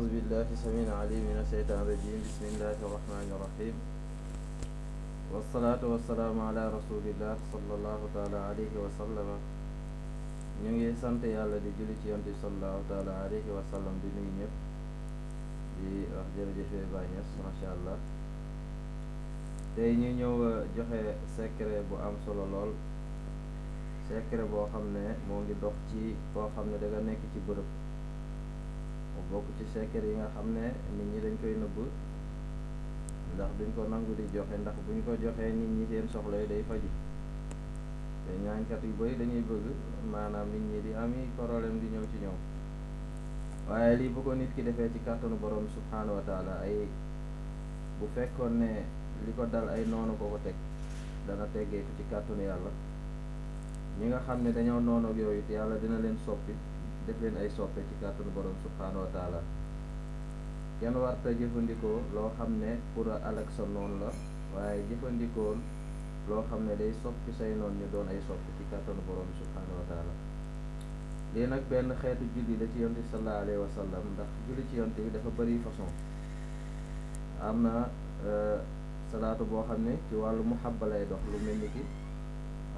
أعوذ بالله سمين علي من الشيطان الرجيم. بسم الله الرحمن الرحيم. والصلاة والسلام على رسول الله صلى الله تعالى عليه وسلم. نيجي سنت يا الله دي جلتي أنت صلى الله تعالى عليه وسلم دي نيجي دي آه، أخجر جفة بانيس ما شاء الله. دي نيجي جوه سكر بو أم صلى الله سكر بو خمنا مونجي دوخ تي بو خمنا دي نيجي تي mu bokk ci secret yi nga xam ne nit ñi dañ koy nëbb. ndax duñ ko nangu di joxe ndax buñ ko joxee nit ñi seen soxla yi day faji te ñaankat yu bari dañuy bëgg maanaam nit ñi di ami problème di ñëw ci ñoom. waaye lii bu ko nit ki defee ci kàttanu borom subhaanahu wa taala ay bu fekkoon ne li ko dal ay noonu ko ko teg dana teggee ko ci kàttanu yàlla. ñi nga xam ne dañoo noonu ak yooyu te yàlla dina leen soppi def leen ay soppe ci kàttanu borom subhaanahu wa taala. Kenn warta jëfandikoo loo xam ne pour alak sa noonu la waaye jëfandikoon loo xam ne day soppi say noon ñu doon ay soppi ci kàttanu borom subhaanahu wa taala. Lii nag benn xeetu julli la ci yonte sallallahu alayhi wa sallam ndax julli ci yonte bi dafa bëri façon. Am na salaatu boo xam ci wàllu muhabba lay dox lu mel ni ki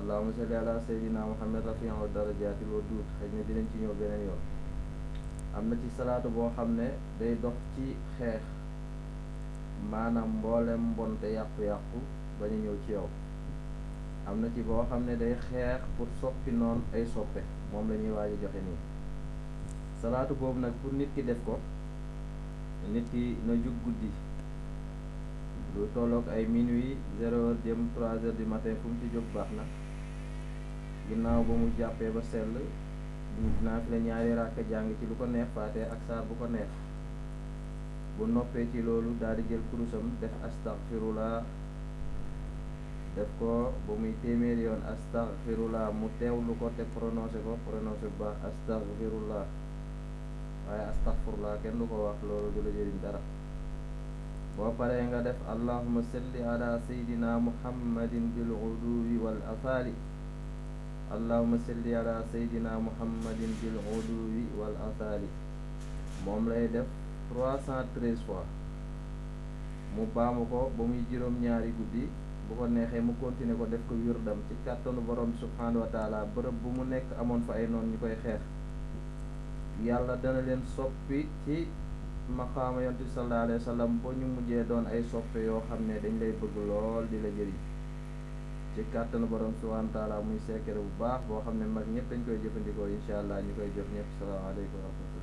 allahumma salli ala sayyidina muhammad rafi'u darajaati loo duut xëy na dinañ ci ñëw beneen yoon. Am na ci salaatu boo xam ne day dox ci xeex maanaam mboolem mbonte yàqu-yàqu ba ñu ñëw ci yow. Am na ci boo xam ne day xeex pour soppi noonu ay soppe moom la ñuy joxe nii. Salaatu boobu nag pour nit ki def ko nit ki na jug guddi. Lu tolloog ay minuit zéro heure jëm trois heures du matin fu ci jóg baax na. Ginnaaw ba mu jàppee ba sell la ñaari ràkk jàng ci lu ko neex faate ak saar bu ko neex. Bu noppee ci loolu daal di jël kurusam def astaghfirullah def ko ba muy téeméeri yoon astaghfirullah mu teewlu ko te prononcé ko prononcé baax astaghfirullah. Waaye astaghfirullah kenn du ko wax loolu du la jëriñ dara. Boo paree nga def allahumma salli ala sayyidina muhammadin bil uduwi wal athali salli ala sayyidina muhammadin bil uduwi wal athali moom lay def trois cent treize fois. Mu baamu ko ba muy juróom-ñaari guddi bu ko neexee mu continuer ko def ko wirdam ci kàttanu borom subhanahu wa taala. Bërëb bu mu nekk amoon fa ay noon ñu koy xeex. Dana leen soppi ci maqaama yontu sallallahu alayhi wa sallam ñu mujjee doon ay soppe yoo dañ lay bëgg lool di la ci kàttanu borom subhanahu wa taala muy secret bu baax boo xam ne mag ñëpp dañ koy jëfandikoo incha allah. Ñu koy jox ñëpp salaamaaleykum wa rahmatulah